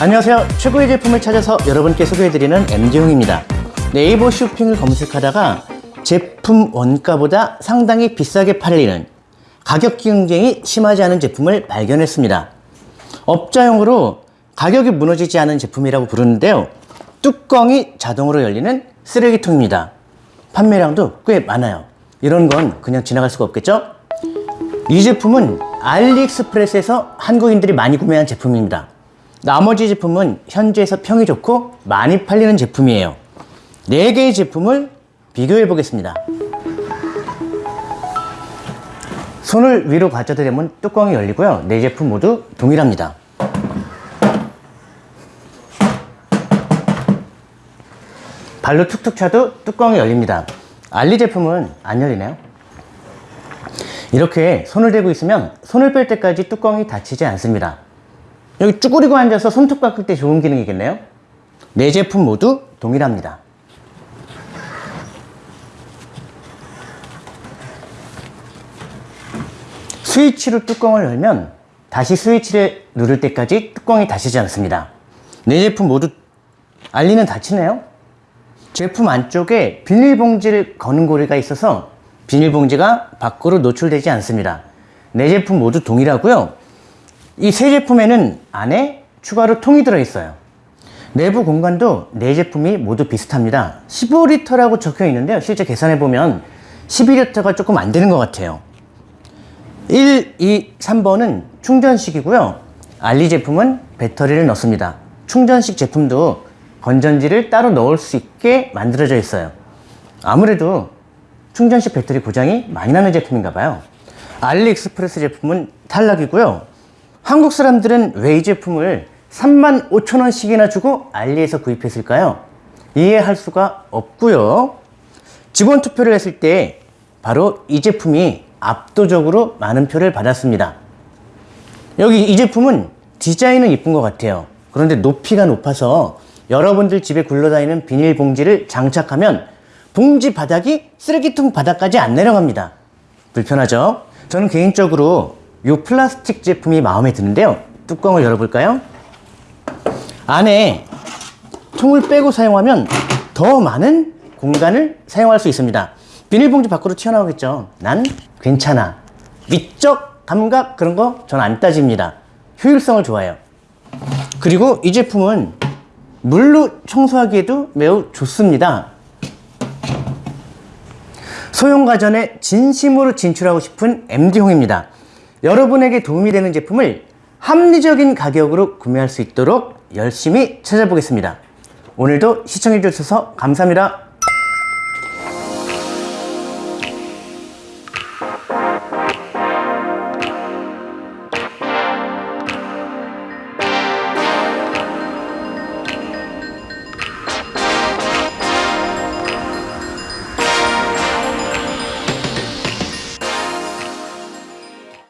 안녕하세요. 최고의 제품을 찾아서 여러분께 소개해드리는 MD용입니다. 네이버 쇼핑을 검색하다가 제품 원가보다 상당히 비싸게 팔리는 가격 경쟁이 심하지 않은 제품을 발견했습니다. 업자용으로 가격이 무너지지 않은 제품이라고 부르는데요. 뚜껑이 자동으로 열리는 쓰레기통입니다. 판매량도 꽤 많아요. 이런 건 그냥 지나갈 수가 없겠죠? 이 제품은 알리익스프레스에서 한국인들이 많이 구매한 제품입니다. 나머지 제품은 현지에서 평이 좋고 많이 팔리는 제품이에요. 4개의 제품을 비교해 보겠습니다. 손을 위로 가져다 대면 뚜껑이 열리고요. 네 제품 모두 동일합니다. 발로 툭툭 차도 뚜껑이 열립니다. 알리 제품은 안 열리나요? 이렇게 손을 대고 있으면 손을 뺄 때까지 뚜껑이 닫히지 않습니다. 여기 쭈그리고 앉아서 손톱 깎을 때 좋은 기능이겠네요? 네 제품 모두 동일합니다. 스위치로 뚜껑을 열면 다시 스위치를 누를 때까지 뚜껑이 닫히지 않습니다. 네 제품 모두 알리는 닫히네요. 제품 안쪽에 비닐봉지를 거는 고리가 있어서 비닐봉지가 밖으로 노출되지 않습니다. 네 제품 모두 동일하고요. 이세 제품에는 안에 추가로 통이 들어있어요. 내부 공간도 네 제품이 모두 비슷합니다. 15리터라고 적혀 있는데요. 실제 계산해 보면 12리터가 조금 안 되는 것 같아요. 1, 2, 3번은 충전식이고요. 알리 제품은 배터리를 넣습니다. 충전식 제품도 건전지를 따로 넣을 수 있게 만들어져 있어요. 아무래도 충전식 배터리 고장이 많이 나는 제품인가 봐요. 알리익스프레스 제품은 탈락이고요. 한국 사람들은 왜 이 제품을 3만 5천 원씩이나 주고 알리에서 구입했을까요? 이해할 수가 없고요. 직원 투표를 했을 때 바로 이 제품이 압도적으로 많은 표를 받았습니다. 여기 이 제품은 디자인은 이쁜 것 같아요. 그런데 높이가 높아서 여러분들 집에 굴러다니는 비닐봉지를 장착하면 봉지 바닥이 쓰레기통 바닥까지 안 내려갑니다. 불편하죠? 저는 개인적으로 이 플라스틱 제품이 마음에 드는데요. 뚜껑을 열어볼까요? 안에 통을 빼고 사용하면 더 많은 공간을 사용할 수 있습니다. 비닐봉지 밖으로 튀어나오겠죠. 난 괜찮아. 미적 감각 그런 거 전 안 따집니다. 효율성을 좋아해요. 그리고 이 제품은 물로 청소하기에도 매우 좋습니다. 소형가전에 진심으로 진출하고 싶은 MD홍입니다. 여러분에게 도움이 되는 제품을 합리적인 가격으로 구매할 수 있도록 열심히 찾아보겠습니다. 오늘도 시청해주셔서 감사합니다.